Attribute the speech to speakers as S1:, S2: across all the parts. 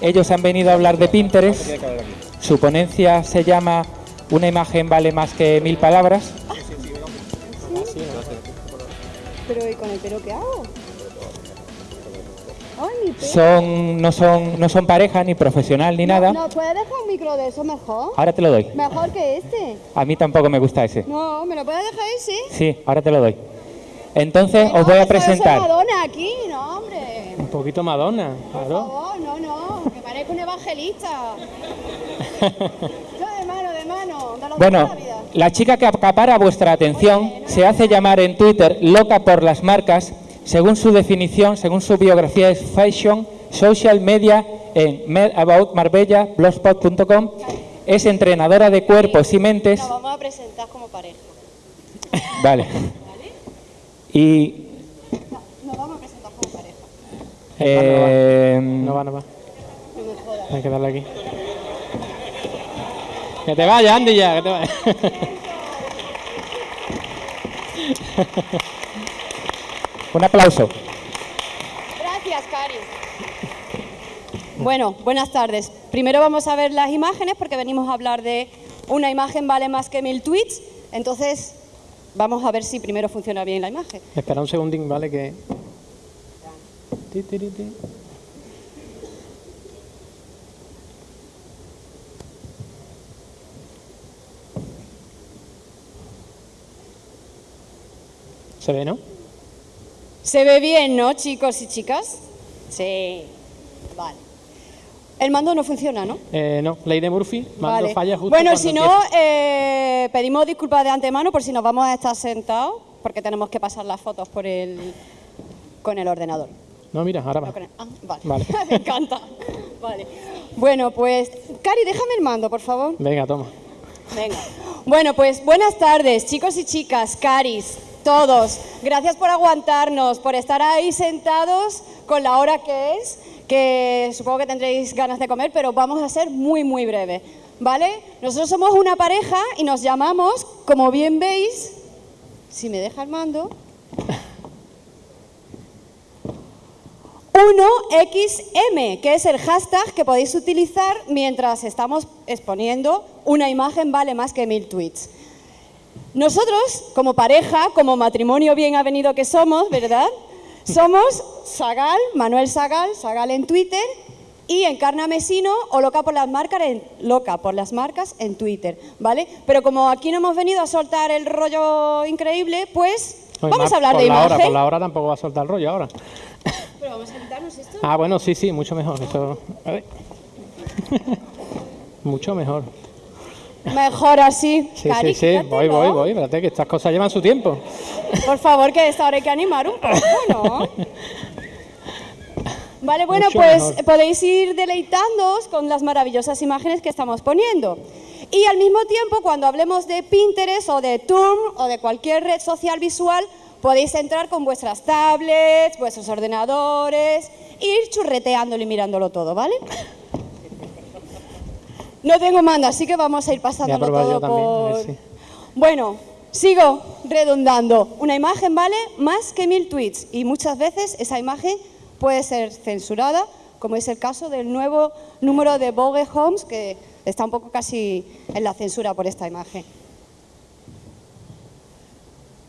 S1: Ellos han venido a hablar de Pinterest. Su ponencia se llama Una imagen vale más que mil palabras.
S2: Pero ¿y con el pelo qué hago? Ay.
S1: Son, no, son, no son pareja, ni profesional, ni nada.
S2: No, ¿puedes dejar un micro de eso mejor?
S1: Ahora te lo doy.
S2: Mejor que este.
S1: A mí tampoco me gusta ese.
S2: No, ¿me lo puedes dejar ese?
S1: Sí, ahora te lo doy. Entonces
S2: No,
S1: os voy a
S2: eso es
S1: presentar.
S2: Madonna aquí, no, hombre.
S3: Poquito Madonna,
S2: Por
S3: claro.
S2: favor, no, no, que parezco un evangelista. Yo de mano, de mano, de los
S1: Bueno,
S2: de la vida.
S1: la chica que acapara vuestra atención se hace llamar en Twitter loca por las marcas. Según su definición, según su biografía, es fashion, social media en Med About Marbella, blogspot.com. Es entrenadora de cuerpos y mentes.
S2: Nos vamos a presentar como pareja.
S1: Vale. Y
S2: Nos vamos a presentar como pareja.
S1: Eh,
S3: No va, no va.
S2: No.
S3: Hay que darle aquí. Que te vaya, Andy, ya, que te vaya.
S1: un aplauso.
S2: Gracias, Cari. Bueno, buenas tardes. Primero vamos a ver las imágenes porque venimos a hablar de una imagen vale más que mil tweets. Entonces, vamos a ver si primero funciona bien la imagen.
S3: Espera un segundín, ¿vale? Que... ¿Se ve, no?
S2: Se ve bien, ¿no, chicos y chicas? Sí. Vale. El mando no funciona, ¿no?
S3: Eh, no, ley de Murphy, mando
S2: Vale.
S3: falla justo
S2: bueno, si no, eh, pedimos disculpas de antemano por si nos vamos a estar sentados, porque tenemos que pasar las fotos por el, con el ordenador.
S3: No, mira, ahora va.
S2: Ah, vale.
S3: Vale.
S2: Me encanta. Vale. Bueno, pues, Cari, déjame el mando, por favor.
S3: Venga, toma.
S2: Venga. Bueno, pues buenas tardes, chicos y chicas, Caris, todos. Gracias por aguantarnos, por estar ahí sentados con la hora que es, que supongo que tendréis ganas de comer, pero vamos a ser muy, muy breve. ¿Vale? Nosotros somos una pareja y nos llamamos, como bien veis, si me deja el mando, 1XM, que es el hashtag que podéis utilizar mientras estamos exponiendo una imagen vale más que mil tweets. Nosotros, como pareja, como matrimonio bien avenido que somos, ¿verdad? Somos Sagal, Manuel Sagal, Sagal en Twitter, y Encarna Mesino o Loca por las marcas en, Loca por las marcas en Twitter, ¿vale? Pero como aquí no hemos venido a soltar el rollo increíble, pues
S3: Oye,
S2: vamos a hablar de imagen.
S3: hora, por la hora tampoco va a soltar el rollo ahora.
S2: Pero vamos a quitarnos esto.
S3: Ah, bueno, sí, sí, mucho mejor. Eso... a ver. mucho mejor.
S2: Mejor así.
S3: Sí,
S2: Cari,
S3: sí, sí, voy, voy, voy. Espérate, que estas cosas llevan su tiempo.
S2: Por favor, que esta hora hay que animar un poco, ¿no? Vale, bueno,
S3: Mucho
S2: pues
S3: mejor.
S2: podéis ir deleitándoos con las maravillosas imágenes que estamos poniendo. Y al mismo tiempo, cuando hablemos de Pinterest o de Turm o de cualquier red social visual, podéis entrar con vuestras tablets, vuestros ordenadores, e ir churreteándolo y mirándolo todo, ¿vale? No tengo mando, así que vamos a ir pasándolo
S3: a
S2: todo
S3: a ver
S2: por... Bueno, sigo redundando. Una imagen vale más que mil tweets y muchas veces esa imagen puede ser censurada, como es el caso del nuevo número de Vogue Homes, que está un poco casi en la censura por esta imagen.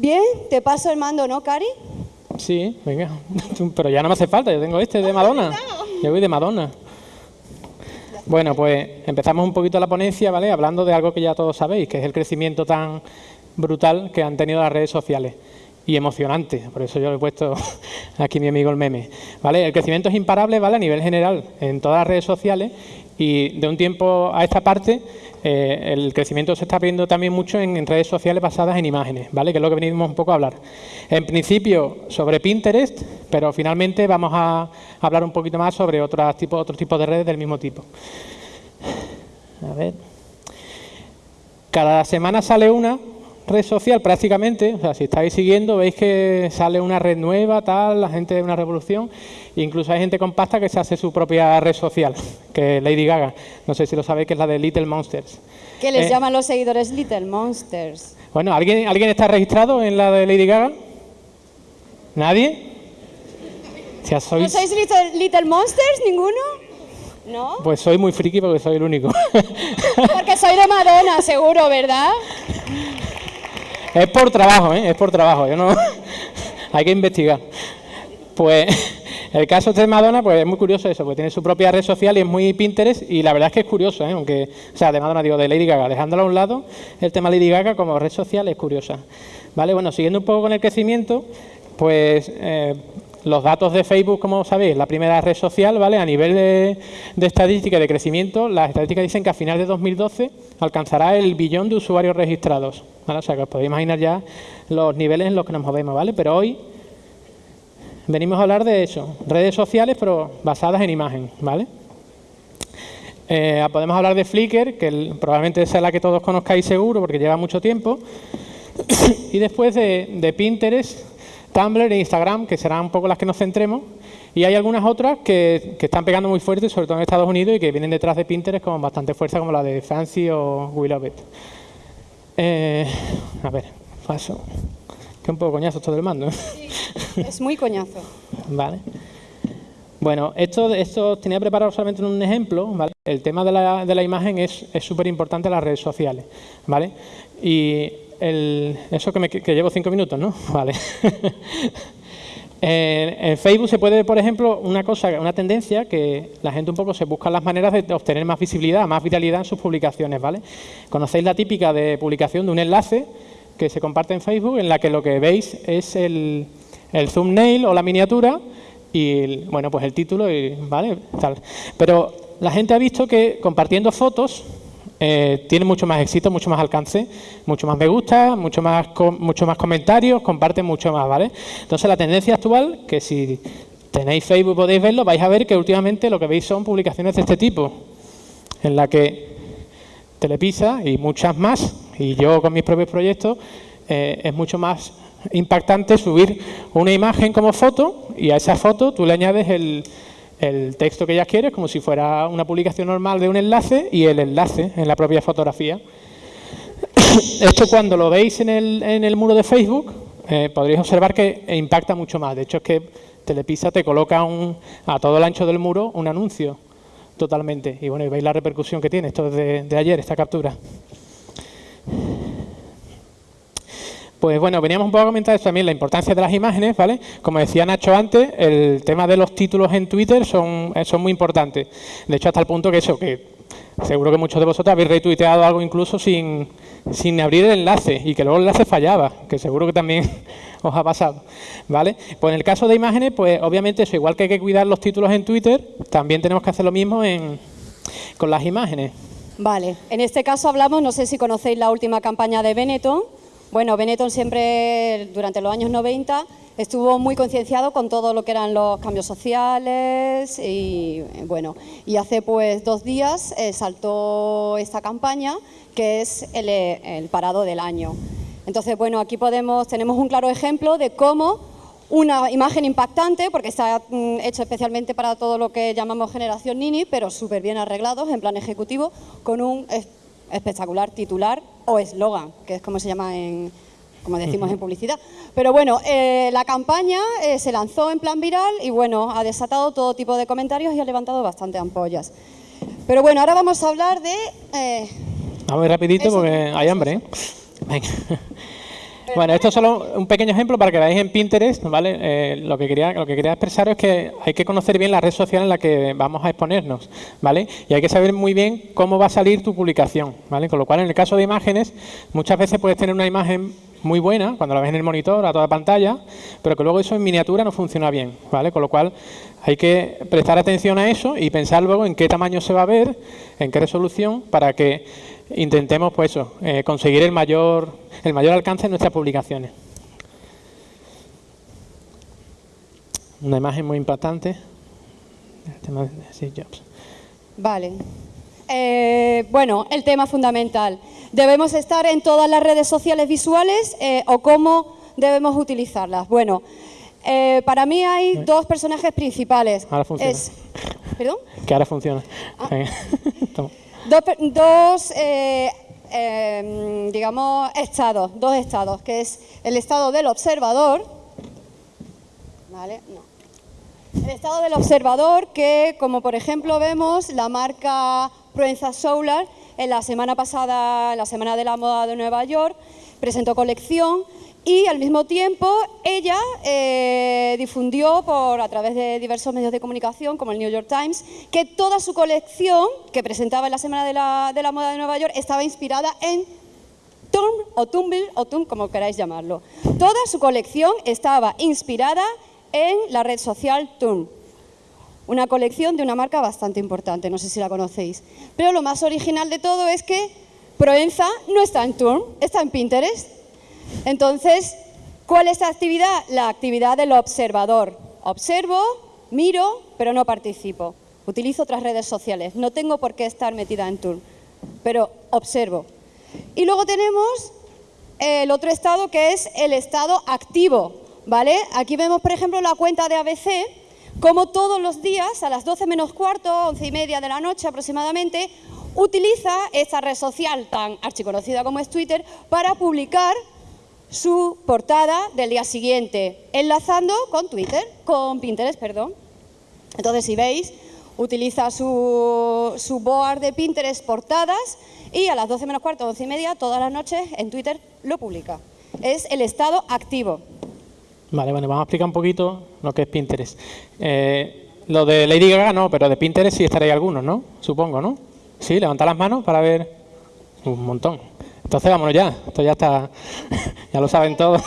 S2: Bien, te paso el mando, ¿no, Cari?
S3: Sí, venga. Pero ya no me hace falta, yo tengo este de Madonna. Yo voy de Madonna. Bueno, pues empezamos un poquito la ponencia, ¿vale? Hablando de algo que ya todos sabéis, que es el crecimiento tan brutal que han tenido las redes sociales. Y emocionante, por eso yo le he puesto aquí mi amigo el meme. ¿Vale? El crecimiento es imparable, ¿vale? A nivel general, en todas las redes sociales. Y de un tiempo a esta parte, eh, el crecimiento se está viendo también mucho en, redes sociales basadas en imágenes, ¿vale? Que es lo que venimos un poco a hablar. En principio sobre Pinterest, pero finalmente vamos a hablar un poquito más sobre otros tipos otros tipos de redes del mismo tipo. A ver. Cada semana sale una red social prácticamente, o sea, si estáis siguiendo veis que sale una red nueva, tal, la gente de una revolución, e incluso hay gente con pasta que se hace su propia red social, que es Lady Gaga, no sé si lo sabéis que es la de Little Monsters.
S2: Que les
S3: Eh.
S2: llaman los seguidores Little Monsters.
S3: Bueno, ¿alguien, ¿alguien está registrado en la de Lady Gaga? ¿Nadie? O sea,
S2: ¿No
S3: sois...
S2: sois Little, Little Monsters, ninguno? ¿No?
S3: Pues soy muy friki porque soy el único.
S2: Porque soy de Madonna, seguro, ¿verdad?
S3: es por trabajo, ¿eh? Es por trabajo. Yo no... Hay que investigar. Pues el caso este de Madonna, pues es muy curioso eso, porque tiene su propia red social y es muy Pinterest y la verdad es que es curioso, ¿eh? aunque, o sea, de Madonna digo, de Lady Gaga, dejándolo a un lado, el tema Lady Gaga como red social es curiosa. Vale, bueno, siguiendo un poco con el crecimiento, pues eh, los datos de Facebook, como sabéis, la primera red social, ¿vale? A nivel de, estadística de crecimiento, las estadísticas dicen que a final de 2012 alcanzará el billón de usuarios registrados. O sea, que os podéis imaginar ya los niveles en los que nos movemos, ¿vale? Pero hoy venimos a hablar de eso, redes sociales, pero basadas en imagen, ¿vale? Eh, podemos hablar de Flickr, que probablemente sea la que todos conozcáis seguro, porque lleva mucho tiempo. y después de, de Pinterest, Tumblr e Instagram, que serán un poco las que nos centremos. Y hay algunas otras que, están pegando muy fuerte, sobre todo en Estados Unidos, y que vienen detrás de Pinterest con bastante fuerza, como la de Fancy o We Love It. Eh, a ver, paso. Que un poco coñazo esto del mando.
S2: Sí, es muy coñazo.
S3: vale. Bueno, esto, esto tenía preparado solamente un ejemplo, ¿vale? El tema de la, de la imagen es súper importante en las redes sociales, ¿vale? Y eso que, me, que llevo cinco minutos, ¿no? Vale. en, Facebook se puede ver, por ejemplo, una cosa, una tendencia que la gente un poco se busca las maneras de obtener más visibilidad, más viralidad en sus publicaciones, ¿vale? Conocéis la típica de publicación de un enlace que se comparte en Facebook en la que lo que veis es el, el thumbnail o la miniatura y, bueno, pues el título, y, ¿vale? Tal. Pero la gente ha visto que compartiendo fotos eh, tiene mucho más éxito, mucho más alcance, mucho más me gusta, mucho más, mucho más comentarios, comparten mucho más, ¿vale? Entonces la tendencia actual, que si tenéis Facebook podéis verlo, vais a ver que últimamente lo que veis son publicaciones de este tipo, en la que Telepisa y muchas más, y yo con mis propios proyectos, eh, es mucho más impactante subir una imagen como foto y a esa foto tú le añades el, el texto que ya quieres como si fuera una publicación normal de un enlace y el enlace en la propia fotografía. Esto cuando lo veis en el, en el muro de Facebook eh, podréis observar que impacta mucho más. De hecho es que Telepisa te coloca un, a todo el ancho del muro un anuncio totalmente. Y bueno, y veis la repercusión que tiene. Esto es de, de ayer, esta captura. Pues bueno, veníamos un poco a comentar también la importancia de las imágenes, ¿vale? Como decía Nacho antes, el tema de los títulos en Twitter son, eh, son muy importantes. De hecho, hasta el punto que eso, que seguro que muchos de vosotros habéis retuiteado algo incluso sin, sin abrir el enlace y que luego el enlace fallaba, que seguro que también os ha pasado, ¿vale? Pues en el caso de imágenes, pues obviamente eso, igual que hay que cuidar los títulos en Twitter, también tenemos que hacer lo mismo en, con las imágenes.
S2: Vale, en este caso hablamos, no sé si conocéis la última campaña de Benetton, bueno, Benetton siempre, durante los años 90, estuvo muy concienciado con todo lo que eran los cambios sociales y bueno, y hace pues dos días eh, saltó esta campaña que es el, parado del año. Entonces, bueno, aquí podemos, tenemos un claro ejemplo de cómo una imagen impactante, porque está mm, hecho especialmente para todo lo que llamamos generación Nini, pero súper bien arreglados en plan ejecutivo, con un espectacular titular o eslogan, que es como se llama en, como decimos en publicidad. Pero bueno, eh, la campaña eh, se lanzó en plan viral y bueno, ha desatado todo tipo de comentarios y ha levantado bastante ampollas. Pero bueno, ahora vamos a hablar de...
S3: Eh, vamos rapidito porque hay hambre. Venga. Bueno, esto es solo un pequeño ejemplo para que veáis en Pinterest, ¿vale? Eh, lo, que quería, lo que quería expresar es que hay que conocer bien la red social en la que vamos a exponernos, ¿vale? Y hay que saber muy bien cómo va a salir tu publicación, ¿vale? Con lo cual, en el caso de imágenes, muchas veces puedes tener una imagen muy buena cuando la ves en el monitor a toda pantalla, pero que luego eso en miniatura no funciona bien, ¿vale? Con lo cual hay que prestar atención a eso y pensar luego en qué tamaño se va a ver, en qué resolución, para que intentemos pues eso, eh, conseguir el mayor, el mayor alcance en nuestras publicaciones. Una imagen muy importante.
S2: Vale. Eh, bueno, el tema fundamental. ¿Debemos estar en todas las redes sociales visuales eh, o cómo debemos utilizarlas? Bueno, para mí hay dos personajes principales.
S3: Ahora funciona.
S2: ¿Perdón?
S3: Que ahora funciona. Ah.
S2: dos, eh, em, digamos, estados, dos estados, que es el estado del observador. El estado del observador que, como por ejemplo vemos, la marca Proenza Solar en la semana pasada, la Semana de la Moda de Nueva York, presentó colección y al mismo tiempo ella eh, difundió por, a través de diversos medios de comunicación como el New York Times que toda su colección que presentaba en la Semana de la, Moda de Nueva York estaba inspirada en Tumblr o Tumblr o Tum, como queráis llamarlo. Toda su colección estaba inspirada en la red social Tumblr. Una colección de una marca bastante importante, no sé si la conocéis. Pero lo más original de todo es que Proenza no está en Tumblr, está en Pinterest. Entonces, ¿cuál es la actividad? La actividad del observador. Observo, miro, pero no participo. Utilizo otras redes sociales. No tengo por qué estar metida en Tumblr, pero observo. Y luego tenemos el otro estado que es el estado activo. ¿vale? Aquí vemos, por ejemplo, la cuenta de ABC, como todos los días, a las 12 menos cuarto, 11 y media de la noche aproximadamente, utiliza esta red social tan archiconocida como es Twitter para publicar su portada del día siguiente, enlazando con Twitter, con Pinterest, perdón. Entonces, si veis, utiliza su, su board de Pinterest portadas y a las 12 menos cuarto, 11 y media, todas las noches en Twitter lo publica. Es el estado activo.
S3: Vale, bueno, vamos a explicar un poquito lo que es Pinterest. Eh, lo de Lady Gaga no, pero de Pinterest sí estaréis algunos, ¿no? Supongo, ¿no? Sí, levantad las manos para ver un montón. Entonces vámonos ya, esto ya está, ya lo saben todos.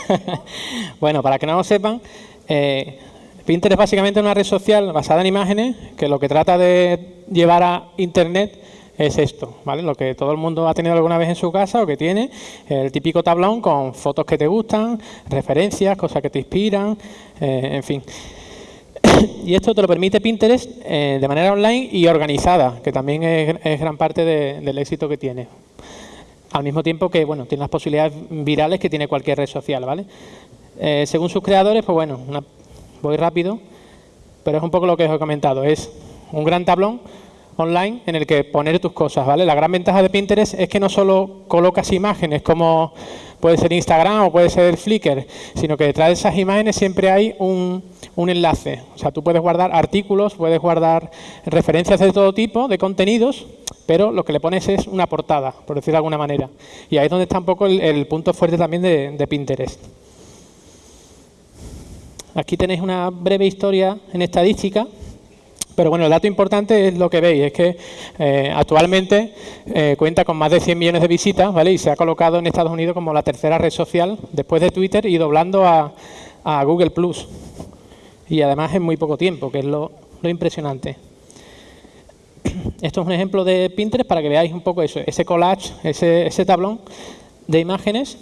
S3: bueno, para que no lo sepan, eh, Pinterest es básicamente una red social basada en imágenes que lo que trata de llevar a Internet es esto, ¿vale? Lo que todo el mundo ha tenido alguna vez en su casa o que tiene, el típico tablón con fotos que te gustan, referencias, cosas que te inspiran, eh, en fin. y esto te lo permite Pinterest eh, de manera online y organizada, que también es, gran parte del éxito que tiene. Al mismo tiempo que, bueno, tiene las posibilidades virales que tiene cualquier red social, ¿vale? Eh, según sus creadores, pues bueno, voy rápido, pero es un poco lo que os he comentado, es un gran tablón online en el que poner tus cosas, ¿vale? La gran ventaja de Pinterest es que no solo colocas imágenes como puede ser Instagram o puede ser Flickr, sino que detrás de esas imágenes siempre hay un, un enlace. O sea, tú puedes guardar artículos, puedes guardar referencias de todo tipo, de contenidos, pero lo que le pones es una portada, por decirlo de alguna manera. Y ahí es donde está un poco el, punto fuerte también de, de Pinterest. Aquí tenéis una breve historia en estadística pero bueno, el dato importante es lo que veis, es que eh, actualmente eh, cuenta con más de 100 millones de visitas, ¿vale? Y se ha colocado en Estados Unidos como la tercera red social después de Twitter y doblando a, Google Plus. Y además en muy poco tiempo, que es lo, impresionante. Esto es un ejemplo de Pinterest para que veáis un poco eso, ese collage, ese, ese tablón de imágenes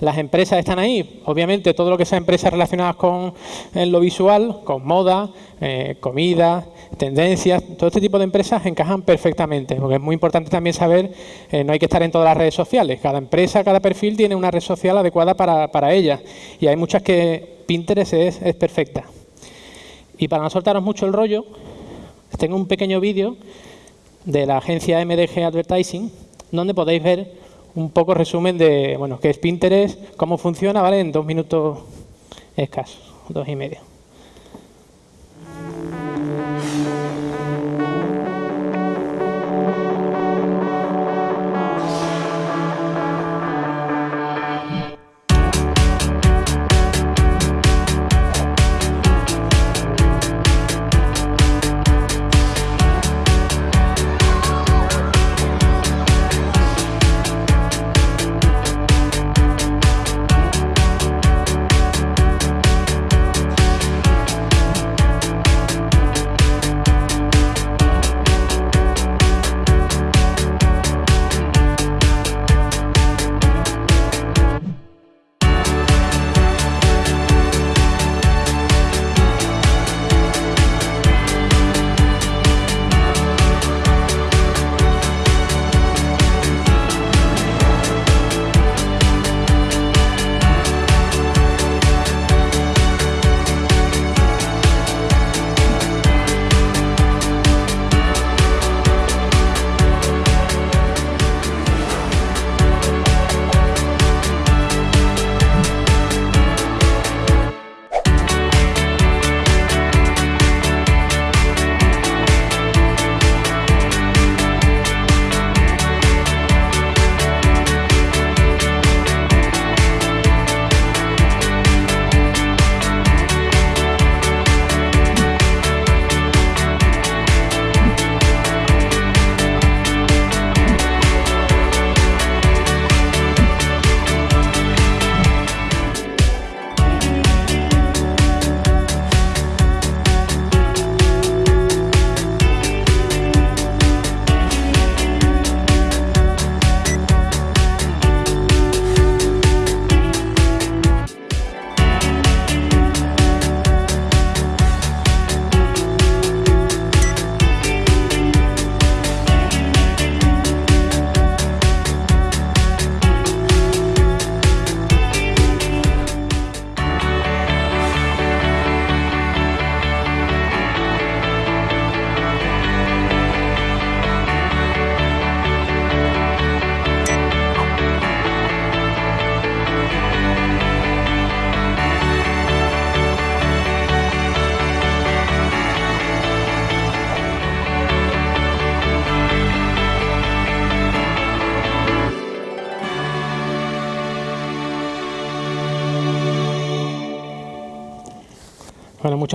S3: las empresas están ahí, obviamente todo lo que sea empresas relacionadas con lo visual, con moda, eh, comida, tendencias, todo este tipo de empresas encajan perfectamente, porque es muy importante también saber, eh, no hay que estar en todas las redes sociales, cada empresa, cada perfil tiene una red social adecuada para, para ella y hay muchas que Pinterest es, es perfecta. Y para no soltaros mucho el rollo, tengo un pequeño vídeo de la agencia MDG Advertising, donde podéis ver un poco resumen de bueno qué es Pinterest, cómo funciona, ¿vale? En dos minutos escasos, dos y medio.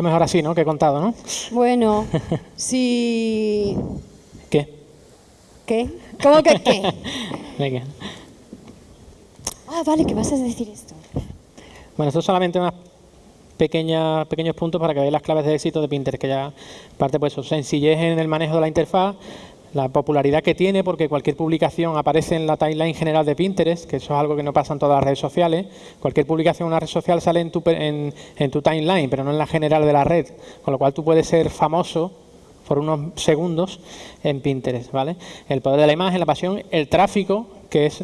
S3: Mejor así, ¿no? Que he contado, ¿no?
S2: Bueno, si...
S3: ¿Qué?
S2: ¿Qué? ¿Cómo que qué?
S3: Venga.
S2: Ah, vale, que vas a decir esto.
S3: Bueno, esto es solamente unas pequeñas, pequeños puntos para que veáis las claves de éxito de Pinterest, que ya parte pues su sencillez en el manejo de la interfaz, la popularidad que tiene, porque cualquier publicación aparece en la timeline general de Pinterest, que eso es algo que no pasa en todas las redes sociales. Cualquier publicación en una red social sale en tu, en, tu timeline, pero no en la general de la red, con lo cual tú puedes ser famoso por unos segundos en Pinterest, ¿vale? El poder de la imagen, la pasión, el tráfico, que es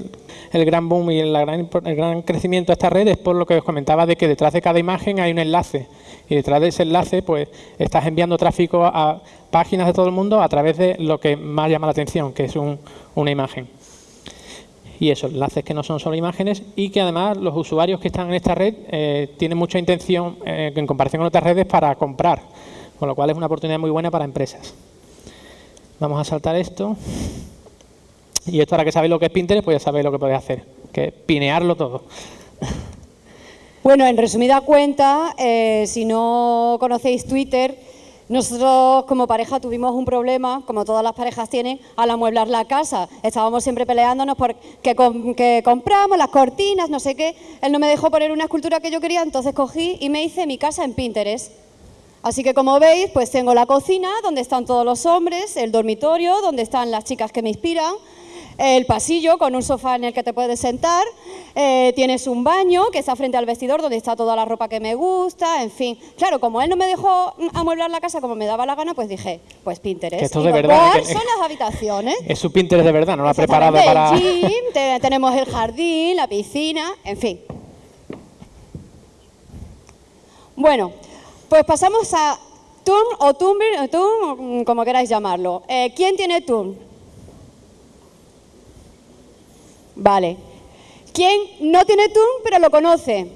S3: el gran boom y el gran, el gran crecimiento de esta red, es por lo que os comentaba de que detrás de cada imagen hay un enlace. Y detrás de ese enlace, pues, estás enviando tráfico a páginas de todo el mundo a través de lo que más llama la atención, que es un, una imagen. Y eso, enlaces que no son solo imágenes y que además los usuarios que están en esta red eh, tienen mucha intención, eh, en comparación con otras redes, para comprar con lo cual es una oportunidad muy buena para empresas. Vamos a saltar esto. Y esto ahora que sabéis lo que es Pinterest, pues ya sabéis lo que podéis hacer, que es pinearlo todo.
S2: Bueno, en resumida cuenta, eh, si no conocéis Twitter, nosotros como pareja tuvimos un problema, como todas las parejas tienen, al amueblar la casa. Estábamos siempre peleándonos por que, compramos, las cortinas, no sé qué. Él no me dejó poner una escultura que yo quería, entonces cogí y me hice mi casa en Pinterest. Así que como veis, pues tengo la cocina, donde están todos los hombres, el dormitorio, donde están las chicas que me inspiran, el pasillo con un sofá en el que te puedes sentar, eh, tienes un baño que está frente al vestidor donde está toda la ropa que me gusta, en fin. Claro, como él no me dejó amueblar la casa como me daba la gana, pues dije, pues Pinterest.
S3: esto de verdad.
S2: son las habitaciones.
S3: Es su Pinterest de verdad, no lo ha preparado para...
S2: El tenemos el jardín, la piscina, en fin. Bueno, pues pasamos a Turn o Tumblr, Turn, como queráis llamarlo. Eh, ¿Quién tiene Turn? Vale. ¿Quién no tiene Turn pero lo conoce?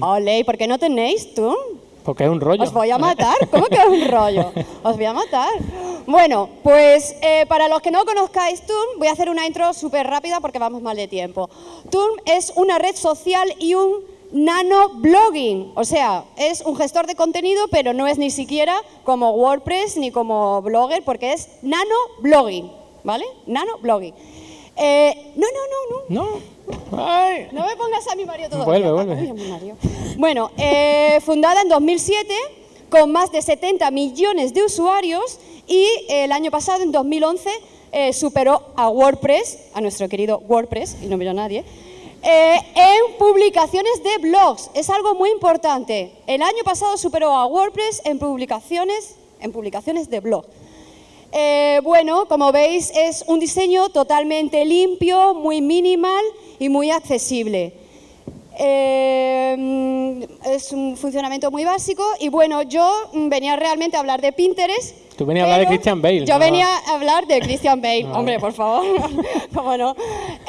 S2: Ole, ¿y por qué no tenéis Turn?
S3: Porque es un rollo.
S2: Os voy a matar. ¿Cómo que es un rollo? Os voy a matar. Bueno, pues eh, para los que no conozcáis Turn, voy a hacer una intro súper rápida porque vamos mal de tiempo. Turn es una red social y un nano-blogging, o sea, es un gestor de contenido, pero no es ni siquiera como WordPress ni como Blogger, porque es nano-blogging, ¿vale? Nano-blogging. Eh, no, no,
S3: no, no.
S2: No. No me pongas a mi Mario todo.
S3: Vuelve, vuelve.
S2: Bueno, eh, fundada en 2007 con más de 70 millones de usuarios y el año pasado, en 2011, eh, superó a WordPress, a nuestro querido WordPress, y no miró a nadie, eh, en publicaciones de blogs. Es algo muy importante. El año pasado superó a WordPress en publicaciones, en publicaciones de blog. Eh, bueno, como veis, es un diseño totalmente limpio, muy minimal y muy accesible. Eh, es un funcionamiento muy básico y bueno, yo venía realmente a hablar de Pinterest
S3: Tú venías a hablar de Christian Bale.
S2: Yo venía a hablar de Christian Bale. Hombre, por favor. ¿Cómo no?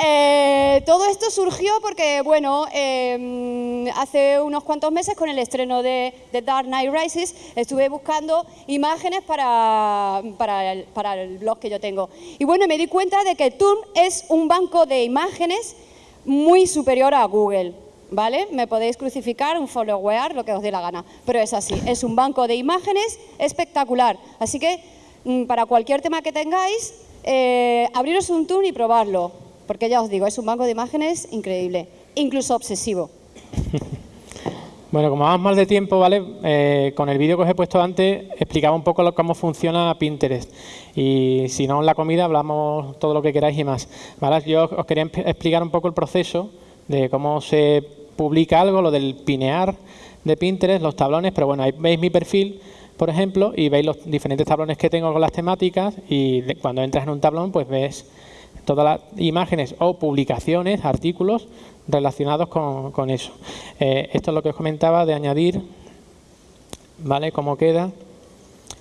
S2: Eh, todo esto surgió porque, bueno, em, hace unos cuantos meses con el estreno de, The Dark Knight Rises estuve buscando imágenes para, para, el, para el blog que yo tengo. Y bueno, me di cuenta de que Turm es un banco de imágenes muy superior a Google. ¿Vale? Me podéis crucificar, un follower, lo que os dé la gana, pero es así, es un banco de imágenes espectacular. Así que mm, para cualquier tema que tengáis, eh, abriros un tool y probarlo, porque ya os digo, es un banco de imágenes increíble, incluso obsesivo.
S3: Bueno, como vamos mal de tiempo, ¿vale? Eh, con el vídeo que os he puesto antes, explicaba un poco cómo funciona Pinterest. Y si no en la comida, hablamos todo lo que queráis y más. ¿vale? Yo os quería explicar un poco el proceso de cómo se publica algo, lo del pinear de Pinterest, los tablones, pero bueno, ahí veis mi perfil, por ejemplo, y veis los diferentes tablones que tengo con las temáticas y cuando entras en un tablón, pues ves todas las imágenes o publicaciones, artículos relacionados con, eso. Eh, esto es lo que os comentaba de añadir, ¿vale? Cómo queda.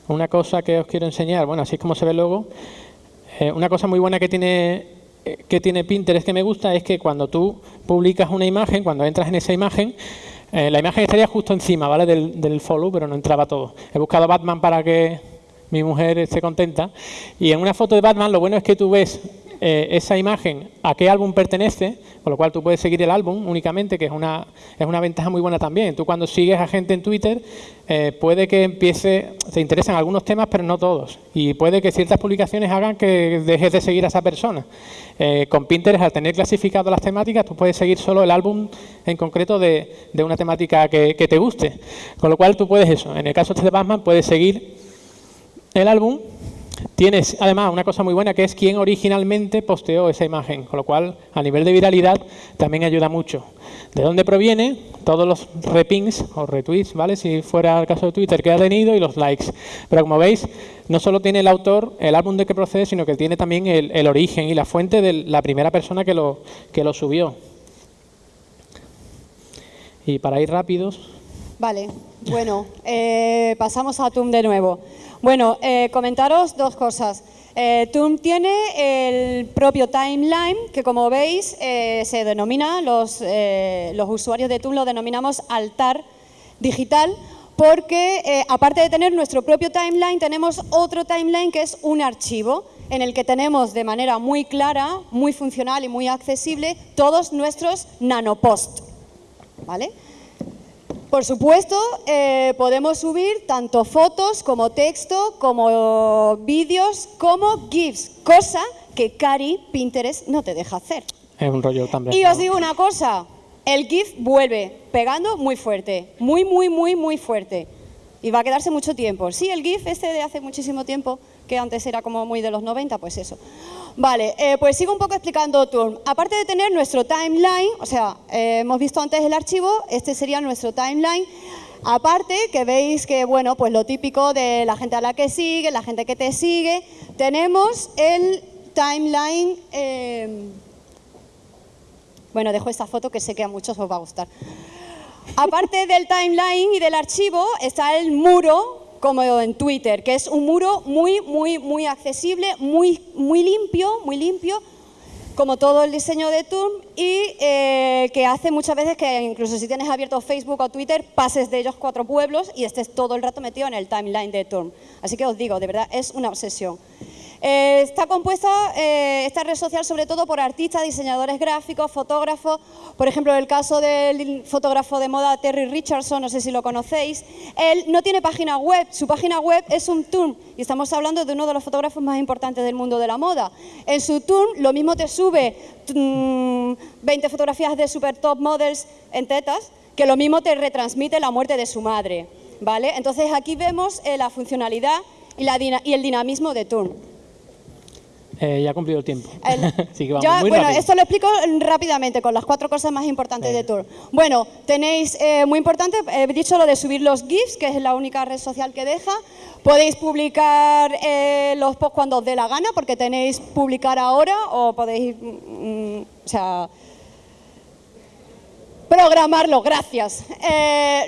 S3: Una cosa que os quiero enseñar, bueno, así es como se ve luego. Eh, una cosa muy buena que tiene que tiene Pinterest que me gusta es que cuando tú publicas una imagen, cuando entras en esa imagen, eh, la imagen estaría justo encima ¿vale? Del, follow, pero no entraba todo. He buscado Batman para que mi mujer esté contenta. Y en una foto de Batman lo bueno es que tú ves eh, esa imagen a qué álbum pertenece, con lo cual tú puedes seguir el álbum únicamente, que es una, es una ventaja muy buena también. Tú cuando sigues a gente en Twitter, eh, puede que empiece, te interesan algunos temas, pero no todos. Y puede que ciertas publicaciones hagan que dejes de seguir a esa persona. Eh, con Pinterest, al tener clasificado las temáticas, tú puedes seguir solo el álbum en concreto de, una temática que, que, te guste. Con lo cual tú puedes eso. En el caso de Batman, puedes seguir el álbum Tienes además una cosa muy buena que es quien originalmente posteó esa imagen, con lo cual a nivel de viralidad también ayuda mucho. ¿De dónde proviene? Todos los repings o retweets, ¿vale? Si fuera el caso de Twitter que ha tenido y los likes. Pero como veis, no solo tiene el autor, el álbum de que procede, sino que tiene también el, origen y la fuente de la primera persona que lo, que lo subió. Y para ir rápidos...
S2: Vale, bueno, eh, pasamos a TUM de nuevo. Bueno, eh, comentaros dos cosas. Eh, tiene el propio timeline, que como veis eh, se denomina, los, eh, usuarios de TUM lo denominamos altar digital, porque aparte de tener nuestro propio timeline, tenemos otro timeline que es un archivo en el que tenemos de manera muy clara, muy funcional y muy accesible todos nuestros nanoposts. ¿Vale? Por supuesto, eh, podemos subir tanto fotos como texto, como vídeos, como GIFs, cosa que Cari Pinterest no te deja hacer.
S3: Es un rollo también.
S2: Y os digo una cosa, el GIF vuelve pegando muy fuerte, muy, muy, muy, muy fuerte. Y va a quedarse mucho tiempo. Sí, el GIF este de hace muchísimo tiempo, que antes era como muy de los 90, pues eso. Vale, eh, pues sigo un poco explicando Turn. Aparte de tener nuestro timeline, o sea, eh, hemos visto antes el archivo, este sería nuestro timeline. Aparte, que veis que, bueno, pues lo típico de la gente a la que sigue, la gente que te sigue, tenemos el timeline... Eh, bueno, dejo esta foto que sé que a muchos os va a gustar. Aparte del timeline y del archivo, está el muro como en Twitter, que es un muro muy, muy, muy accesible, muy, muy limpio, muy limpio, como todo el diseño de Turm y eh, que hace muchas veces que incluso si tienes abierto Facebook o Twitter, pases de ellos cuatro pueblos y estés todo el rato metido en el timeline de Turm. Así que os digo, de verdad, es una obsesión. Eh, está compuesta eh, esta red social sobre todo por artistas, diseñadores gráficos, fotógrafos. Por ejemplo, el caso del fotógrafo de moda Terry Richardson, no sé si lo conocéis. Él no tiene página web, su página web es un tour y estamos hablando de uno de los fotógrafos más importantes del mundo de la moda. En su tour lo mismo te sube 20 mm, fotografías de super top models en tetas que lo mismo te retransmite la muerte de su madre. ¿vale? Entonces aquí vemos eh, la funcionalidad y, y el dinamismo de Turn.
S3: Eh, ya ha cumplido el tiempo.
S2: bueno, esto lo explico rápidamente con las cuatro cosas más importantes de Tour. Bueno, tenéis eh, muy importante, he dicho lo de subir los GIFs, que es la única red social que deja. Podéis publicar eh, los posts cuando os dé la gana, porque tenéis publicar ahora o podéis, mm, mm, o sea, programarlo, gracias.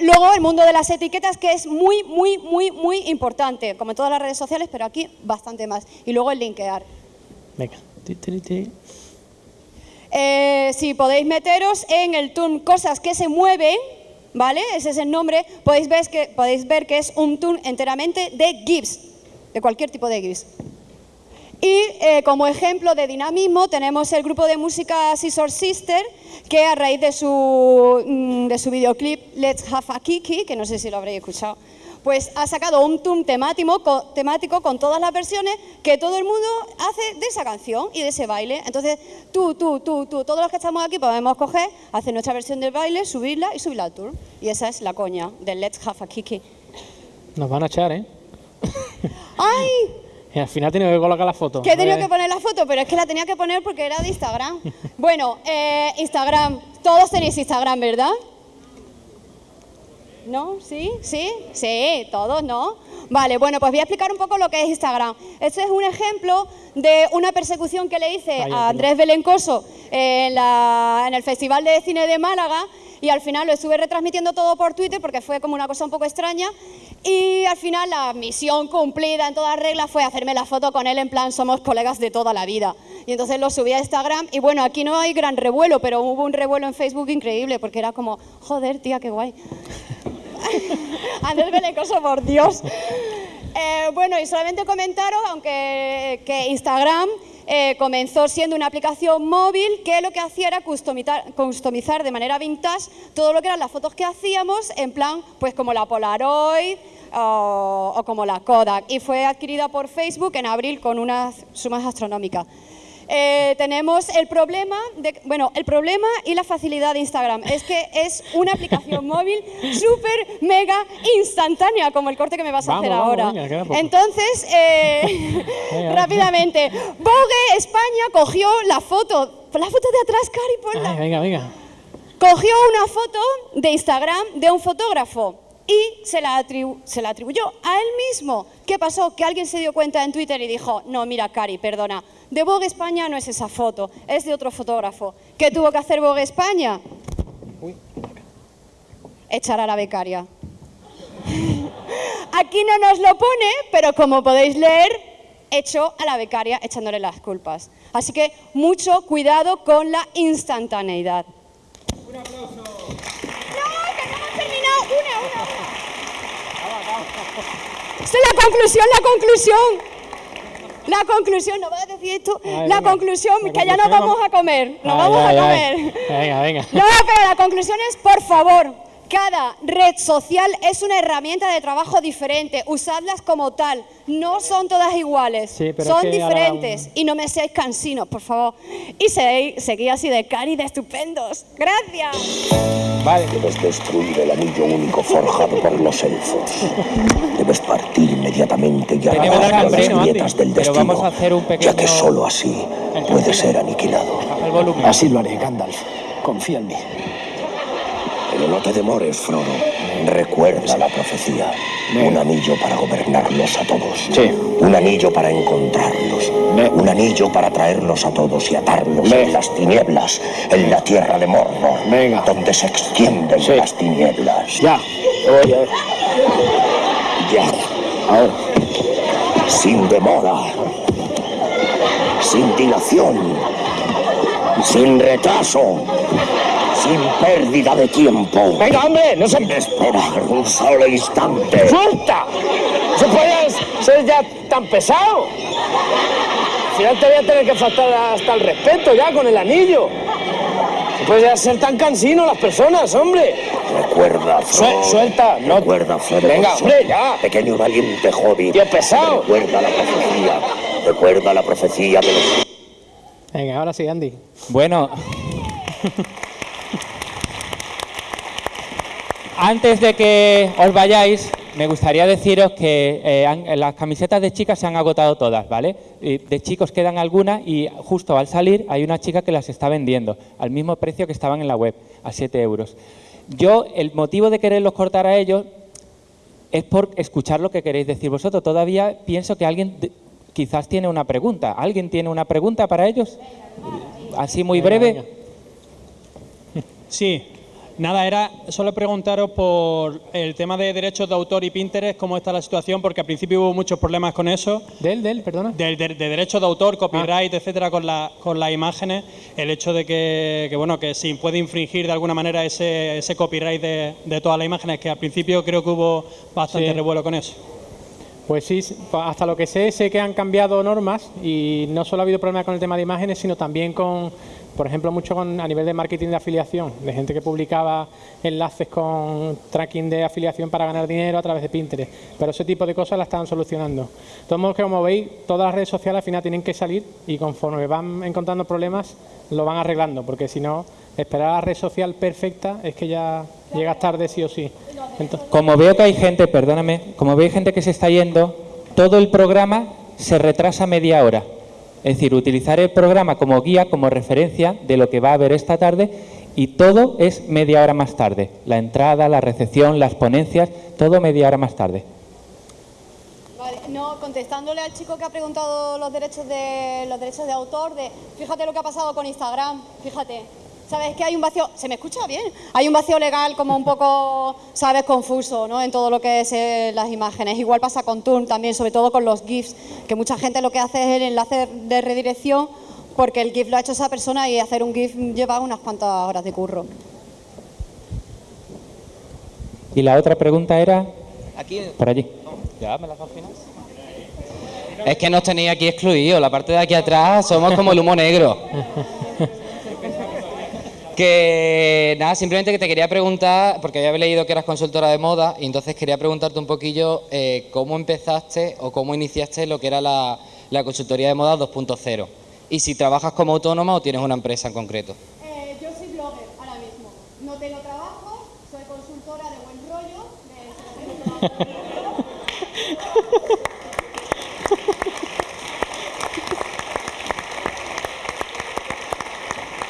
S2: luego el mundo de las etiquetas, que es muy, muy, muy, muy importante, como en todas las redes sociales, pero aquí bastante más. Y luego el linkear.
S3: Venga.
S2: Eh, si podéis meteros en el tune Cosas que se mueven, ¿vale? Ese es el nombre. Podéis ver que, podéis ver que es un tune enteramente de GIFs, de cualquier tipo de GIFs. Y eh, como ejemplo de dinamismo tenemos el grupo de música Scissor Sister, que a raíz de su, mm, de su videoclip Let's Have a Kiki, que no sé si lo habréis escuchado, pues ha sacado un TUM temático, temático con todas las versiones que todo el mundo hace de esa canción y de ese baile. Entonces, tú, tú, tú, tú, todos los que estamos aquí podemos coger, hacer nuestra versión del baile, subirla y subirla al tour. Y esa es la coña del Let's Have a Kiki.
S3: Nos van a echar, ¿eh?
S2: ¡Ay!
S3: Y al final tenía que colocar la foto.
S2: Que he tenido que poner la foto, pero es que la tenía que poner porque era de Instagram. bueno, eh, Instagram. Todos tenéis Instagram, ¿verdad? ¿No? ¿Sí? ¿Sí? Sí, todos, ¿no? Vale, bueno, pues voy a explicar un poco lo que es Instagram. Este es un ejemplo de una persecución que le hice a Andrés Belencoso en, en el Festival de Cine de Málaga y al final lo estuve retransmitiendo todo por Twitter porque fue como una cosa un poco extraña y al final la misión cumplida en todas reglas fue hacerme la foto con él en plan somos colegas de toda la vida. Y entonces lo subí a Instagram y bueno, aquí no hay gran revuelo, pero hubo un revuelo en Facebook increíble porque era como, joder, tía, qué guay. Andrés Belecoso, por Dios. Eh, bueno, y solamente comentaros, aunque que Instagram eh, comenzó siendo una aplicación móvil que lo que hacía era customizar, customizar de manera vintage todo lo que eran las fotos que hacíamos, en plan, pues como la Polaroid, o, o, como la Kodak y fue adquirida por Facebook en abril con unas sumas astronómicas. Eh, tenemos el problema, de, bueno, el problema y la facilidad de Instagram es que es una aplicación móvil súper, mega instantánea, como el corte que me vas a
S3: vamos,
S2: hacer
S3: vamos,
S2: ahora.
S3: venga,
S2: Entonces, eh, rápidamente, Vogue España cogió la foto, la foto de atrás, Cari, ponla.
S3: Ay, venga, venga.
S2: Cogió una foto de Instagram de un fotógrafo y se la, se la atribuyó a él mismo. ¿Qué pasó? Que alguien se dio cuenta en Twitter y dijo, no, mira, Cari, perdona, de Vogue España no es esa foto, es de otro fotógrafo. ¿Qué tuvo que hacer Vogue España? Echar a la becaria. Aquí no nos lo pone, pero como podéis leer, echó a la becaria echándole las culpas. Así que mucho cuidado con la instantaneidad. ¡Un aplauso! ¡No, que no hemos terminado! ¡Una, una, una! Esta es la conclusión, la conclusión. La conclusión, ¿no vas a decir esto?
S3: Ay,
S2: la
S3: venga.
S2: conclusión,
S3: La
S2: que ya no vamos a comer, nos
S3: Ay,
S2: vamos
S3: ay,
S2: a comer.
S3: Venga, venga.
S2: No, pero la conclusión es, por favor, cada red social es una herramienta de trabajo diferente. Usadlas como tal. No son todas iguales.
S3: Sí, pero
S2: son
S3: es que ahora
S2: diferentes. Y no me seáis cansinos, por favor. Y seguid así de cari de estupendos. Gracias.
S1: Vale.
S4: Debes destruir el anillo único forjado por los elfos. Debes partir inmediatamente y arrancar las grietas del
S1: Pero
S4: destino,
S1: vamos a hacer un
S4: ya que solo así puede ser aniquilado.
S1: Baja el volumen.
S5: Así lo haré, Gandalf. Confía en mí.
S4: Pero no te demores, Frodo. Recuerda la profecía. Un anillo para gobernarlos a todos.
S5: Sí.
S4: Un anillo para encontrarlos. Un anillo para traerlos a todos y atarlos en las tinieblas, en la tierra de Mordor,
S5: Venga.
S4: donde se extienden
S5: Sí.
S4: las tinieblas.
S5: Ya. Oye,
S4: Ya.
S5: ahora.
S4: sin demora, sin dilación, sin retraso, sin pérdida de tiempo.
S5: Venga, hombre, no se...
S4: Sin esperar un solo instante.
S5: ¡Suelta! ¿Se puede ser ya tan pesado? Al final te voy a tener que faltar hasta el respeto ya con el anillo. Puede ya ser tan cansino las personas, hombre.
S4: Recuerda,
S5: suelta, no-
S4: Recuerda, Frodo.
S5: Venga, hombre, ya.
S4: Pequeño y valiente hobbit.
S5: Tío pesado.
S4: Recuerda la profecía. Recuerda la profecía de los...
S3: Venga, ahora sí, Andy.
S1: Bueno. Antes de que os vayáis, me gustaría deciros que eh, han- las camisetas de chicas se han agotado todas, ¿vale? De chicos quedan algunas y justo al salir hay una chica que las está vendiendo al mismo precio que estaban en la web, a 7 euros. Yo, el motivo de quererlos cortar a ellos es por escuchar lo que queréis decir vosotros. Todavía pienso que alguien quizás tiene una pregunta. ¿Alguien tiene una pregunta para ellos? Así muy breve.
S6: Sí, nada, era solo preguntaros por el tema de derechos de autor y Pinterest, cómo está la situación, porque al principio hubo muchos problemas con eso,
S3: Del, del, perdona.
S6: de, de- de derechos de autor, copyright, etcétera, con, la, con las imágenes, el hecho de que, que, bueno, que si puede infringir de alguna manera ese, ese copyright de, de todas las imágenes, que al principio creo que hubo bastante
S3: Sí.
S6: revuelo con eso.
S3: Pues sí, hasta lo que sé, sé que han cambiado normas y no solo ha habido problemas con el tema de imágenes, sino también con, por ejemplo, mucho con, a nivel de marketing de afiliación, de gente que publicaba enlaces con tracking de afiliación para ganar dinero a través de Pinterest. Pero ese tipo de cosas las están solucionando. De todos modos, como veis, todas las redes sociales al final tienen que salir y conforme van encontrando problemas, lo van arreglando, porque si no, esperar a la red social perfecta es que ya llegas tarde sí o sí.
S1: Como veo que hay gente, perdóname, como veo gente que se está yendo, todo el programa se retrasa media hora. Es decir, utilizar el programa como guía, como referencia de lo que va a haber esta tarde y todo es media hora más tarde. La entrada, la recepción, las ponencias, todo media hora más tarde.
S2: Vale, no, contestándole al chico que ha preguntado los derechos de los derechos de autor, de fíjate lo que ha pasado con Instagram, fíjate. ¿Sabes que hay un vacío? ¿Se me escucha bien? Hay un vacío legal como un poco, ¿sabes? Confuso, ¿no? En todo lo que es eh, las imágenes. Igual pasa con Turn también, sobre todo con los GIFs, que mucha gente lo que hace es el enlace de redirección porque el GIF lo ha hecho esa persona y hacer un GIF lleva unas cuantas horas de curro.
S1: Y la otra pregunta era
S7: Aquí,
S1: por allí.
S7: ya me las al final. Es que nos tenéis aquí excluidos. La parte de aquí atrás somos como el humo negro. Que nada, simplemente que te quería preguntar, porque había leído que eras consultora de moda, y entonces quería preguntarte un poquillo eh, cómo empezaste o cómo iniciaste lo que era la, la consultoría de moda 2.0. Y si trabajas como autónoma o tienes una empresa en concreto.
S2: Eh, yo soy blogger ahora mismo. No tengo trabajo, soy consultora de buen rollo. De...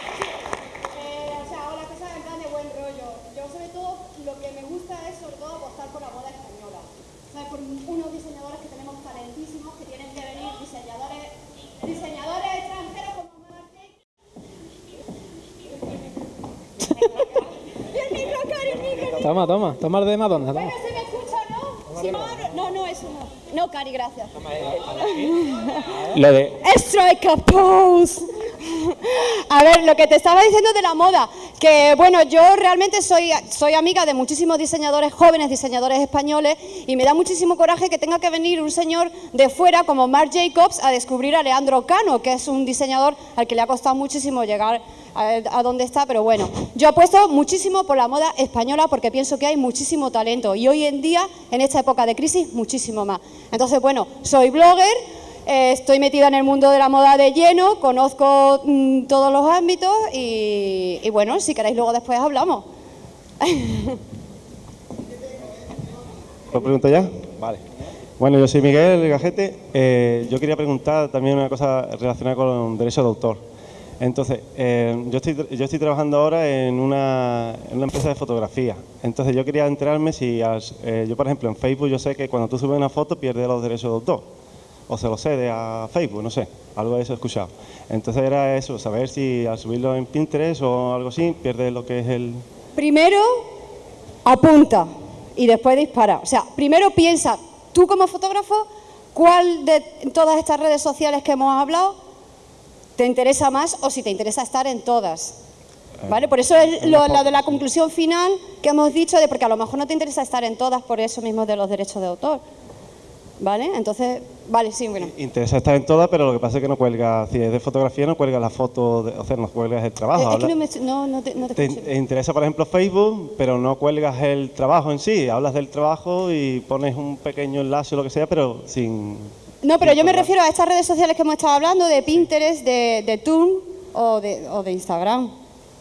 S2: Eh, o sea, hago las cosas en plan de buen rollo. Yo sobre todo, lo que me gusta es sobre todo apostar por la moda española. O sea, por unos diseñadores que tenemos talentísimos, que tienen que venir diseñadores, diseñadores extranjeros como Marc Jacobs. El micro, Cari, el micro.
S3: Toma, toma, toma el de Madonna, toma.
S2: Bueno, se me escucha, ¿no? No, no, no, eso no. No, Cari, gracias.
S1: Lo de
S2: Strike a pose. A ver, lo que te estaba diciendo de la moda, que bueno, yo realmente soy, soy amiga de muchísimos diseñadores jóvenes, diseñadores españoles, y me da muchísimo coraje que tenga que venir un señor de fuera como Marc Jacobs a descubrir a Leandro Cano, que es un diseñador al que le ha costado muchísimo llegar a, a donde está, pero bueno, yo apuesto muchísimo por la moda española porque pienso que hay muchísimo talento y hoy en día, en esta época de crisis, muchísimo más. Entonces, bueno, soy blogger, eh, estoy metida en el mundo de la moda de lleno, conozco mm, todos los ámbitos y, y bueno, si queréis luego después hablamos.
S8: ¿Lo pregunto ya? Vale. Bueno, yo soy Miguel Gajete. Eh, yo quería preguntar también una cosa relacionada con derechos de autor. Entonces, eh, yo, estoy, yo estoy trabajando ahora en una, en una empresa de fotografía. Entonces, yo quería enterarme si, as- eh, yo por ejemplo en Facebook, yo sé que cuando tú subes una foto pierdes los derechos de autor. O se lo cede a Facebook, no sé, algo de eso he escuchado. Entonces era eso, saber si al subirlo en Pinterest o algo así, pierdes lo que es el...
S2: Primero, apunta y después dispara. O sea, primero piensa, tú como fotógrafo, ¿cuál de todas estas redes sociales que hemos hablado te interesa más o si te interesa estar en todas? ¿Vale? Por eso es lo, la de la conclusión final que hemos dicho, de porque a lo mejor no te interesa estar en todas por eso mismo de los derechos de autor. ¿Vale? Entonces, vale, sí, bueno.
S8: Interesa estar en todas, pero lo que pasa es que no cuelga, si es de fotografía, no cuelga la foto, de- o sea, no cuelgas el trabajo.
S2: Eh, es que no, me, no, no te, no te
S8: te interesa, por ejemplo, Facebook, pero no cuelgas el trabajo en sí. Hablas del trabajo y pones un pequeño enlace o lo que sea, pero sin...
S2: No, pero yo me refiero a estas redes sociales que hemos estado hablando, de Pinterest, de, de Toon o de, o de Instagram.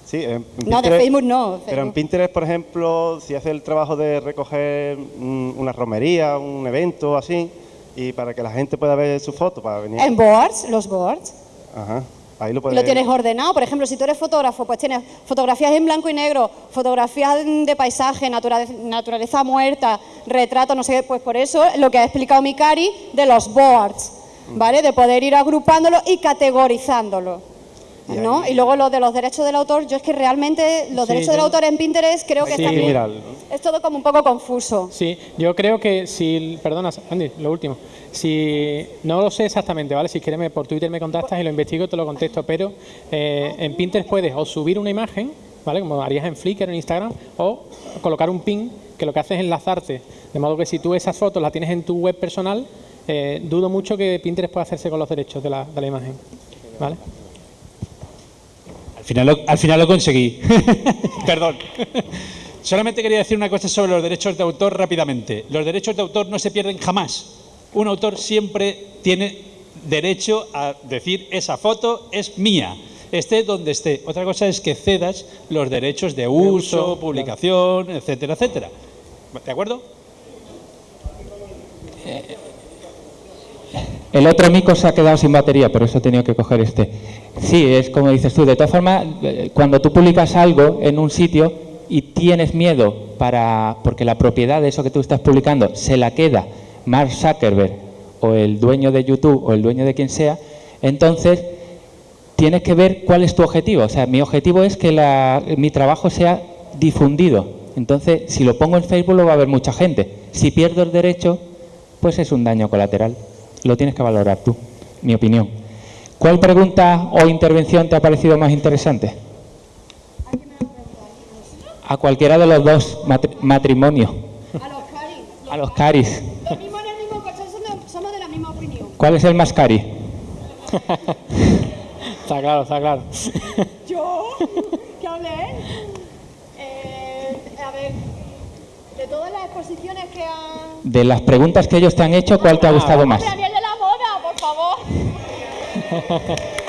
S8: Sí, en
S2: No, de Facebook no,
S8: Pero en. Pinterest, por ejemplo, si haces el trabajo de recoger mm, una romería, un evento así, y para que la gente pueda ver su foto, para venir...
S2: En boards, los boards.
S8: Ajá, ahí lo
S2: Y
S8: puedes...
S2: lo tienes ordenado. Por ejemplo, si tú eres fotógrafo, pues tienes fotografías en blanco y negro, fotografías de paisaje, naturaleza, naturaleza muerta, retrato, no sé qué. Pues por eso lo que ha explicado Mikari de los boards, ¿vale? De poder ir agrupándolo y categorizándolo. ¿No? Y luego lo de los derechos del autor, yo es que realmente los
S3: Sí,
S2: derechos del autor en Pinterest creo que
S3: Sí.
S2: Es todo como un poco confuso.
S3: Sí, yo creo que si, perdona, Andy, lo último, si no lo sé exactamente, ¿vale? Si quieres me- por Twitter me contactas y lo investigo, te lo contesto, pero eh, en Pinterest puedes o subir una imagen, ¿vale? Como harías en Flickr o en Instagram, o colocar un pin que lo que hace es enlazarte, de modo que si tú esas fotos las tienes en tu web personal, eh, dudo mucho que Pinterest pueda hacerse con los derechos de la, de la imagen, ¿vale?
S9: Al final lo, al final lo conseguí. Perdón. Solamente quería decir una cosa sobre los derechos de autor rápidamente. Los derechos de autor no se pierden jamás. Un autor siempre tiene derecho a decir esa foto es mía, esté donde esté. Otra cosa es que cedas los derechos de uso, publicación, etcétera, etcétera. ¿De acuerdo?
S1: El otro mico se ha quedado sin batería, por eso he tenido que coger este. Sí, es como dices tú. De todas formas, eh, cuando tú publicas algo en un sitio y tienes miedo para porque la propiedad de eso que tú estás publicando se la queda Mark Zuckerberg o el dueño de YouTube o el dueño de quien sea, entonces tienes que ver cuál es tu objetivo. O sea, mi objetivo es que la- mi trabajo sea difundido. Entonces, si lo pongo en Facebook lo va a ver mucha gente. Si pierdo el derecho, pues es un daño colateral. Lo tienes que valorar tú, mi opinión. ¿Cuál pregunta o intervención te ha parecido más interesante? A cualquiera de los dos matri- matrimonios.
S2: A los Cari.
S1: A los caris.
S2: Los mismos en el mismo coche, somos de- somos de la misma opinión.
S1: ¿Cuál es el más cari?
S3: Está claro, está claro.
S2: ¿Yo? ¿Qué hablé? Eh, a ver, de todas las exposiciones que han...
S1: De las preguntas que ellos te han hecho, ¿cuál te ha gustado más?
S2: Daniel de la por favor.